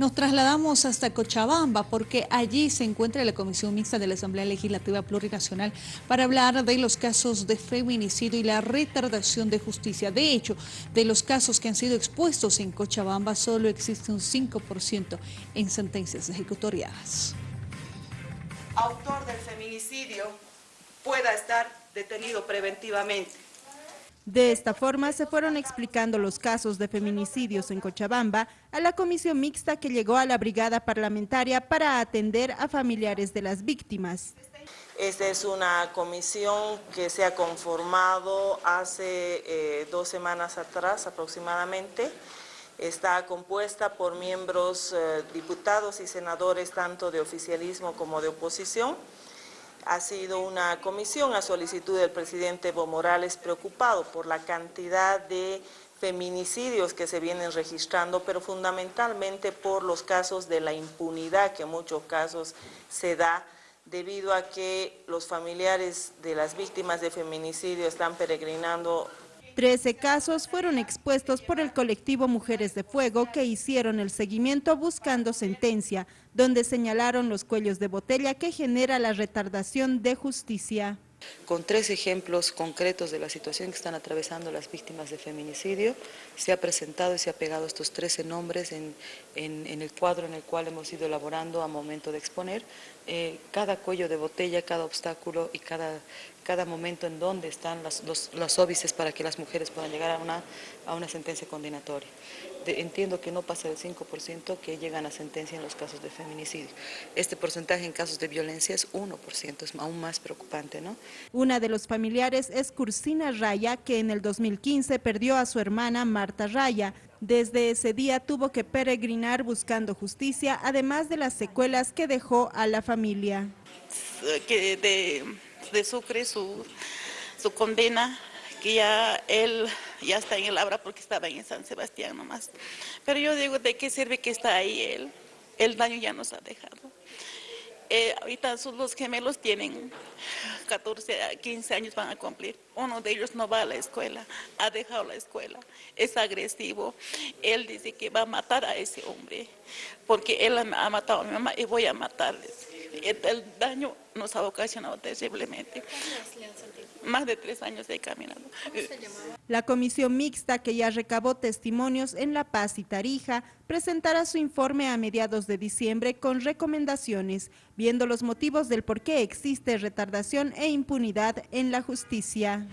Nos trasladamos hasta Cochabamba porque allí se encuentra la Comisión Mixta de la Asamblea Legislativa Plurinacional para hablar de los casos de feminicidio y la retardación de justicia. De hecho, de los casos que han sido expuestos en Cochabamba solo existe un 5% en sentencias ejecutoriadas. Autor del feminicidio pueda estar detenido preventivamente de esta forma se fueron explicando los casos de feminicidios en Cochabamba a la comisión mixta que llegó a la brigada parlamentaria para atender a familiares de las víctimas. Esta es una comisión que se ha conformado hace eh, dos semanas atrás aproximadamente. Está compuesta por miembros eh, diputados y senadores tanto de oficialismo como de oposición ha sido una comisión a solicitud del presidente Evo Morales preocupado por la cantidad de feminicidios que se vienen registrando, pero fundamentalmente por los casos de la impunidad que en muchos casos se da debido a que los familiares de las víctimas de feminicidio están peregrinando Trece casos fueron expuestos por el colectivo Mujeres de Fuego que hicieron el seguimiento buscando sentencia, donde señalaron los cuellos de botella que genera la retardación de justicia con tres ejemplos concretos de la situación que están atravesando las víctimas de feminicidio. Se ha presentado y se ha pegado estos 13 nombres en, el cuadro en el cual hemos ido elaborando a momento de exponer eh, cada cuello de botella, cada obstáculo y cada, cada momento en donde están las, los, óbices para que las mujeres puedan llegar a una, a una sentencia condenatoria. entiendo que no pasa del 5% que llegan a sentencia en los casos de feminicidio. Este porcentaje en casos de violencia es 1%, es aún más preocupante. ¿no? Una de los familiares es Cursina Raya, que en el 2015 perdió a su hermana Marta Raya. Desde ese día tuvo que peregrinar buscando justicia, además de las secuelas que dejó a la familia. Que de, de Sucre su, su condena, que ya él ya está en el Abra porque estaba en San Sebastián nomás. Pero yo digo, ¿de qué sirve que está ahí él? El daño ya nos ha dejado. Eh, ahorita los gemelos tienen 14 15 años van a cumplir. Uno de ellos no va a la escuela, ha dejado la escuela, es agresivo. Él dice que va a matar a ese hombre, porque él ha matado a mi mamá y voy a matarles. El daño nos ha ocasionado terriblemente. Más de tres años he caminado. La comisión mixta que ya recabó testimonios en La Paz y Tarija presentará su informe a mediados de diciembre con recomendaciones, viendo los motivos del por qué existe retardación e impunidad en la justicia.